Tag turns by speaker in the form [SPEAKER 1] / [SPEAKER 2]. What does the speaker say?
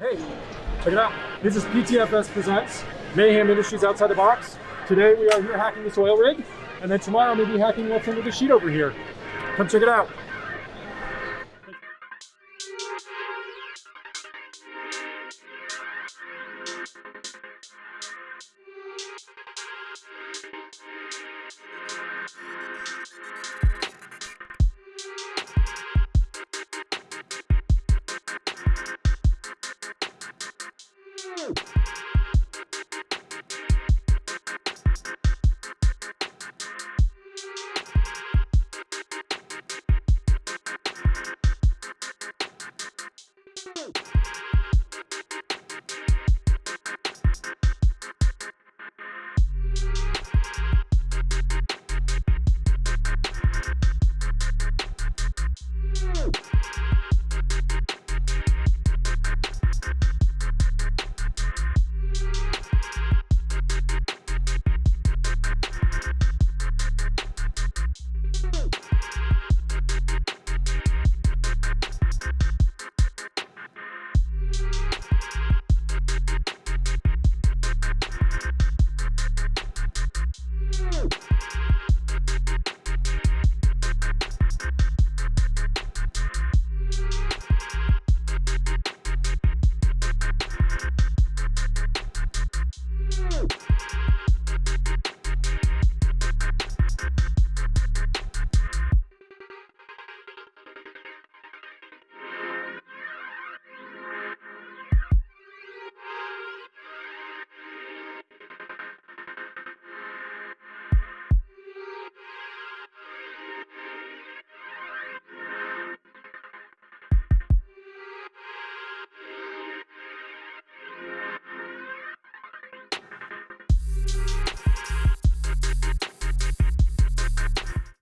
[SPEAKER 1] Hey, check it out. This is PTFS Presents Mayhem Industries Outside the Box. Today we are here hacking this oil rig, and then tomorrow we'll be hacking what's under the sheet over here. Come check it out.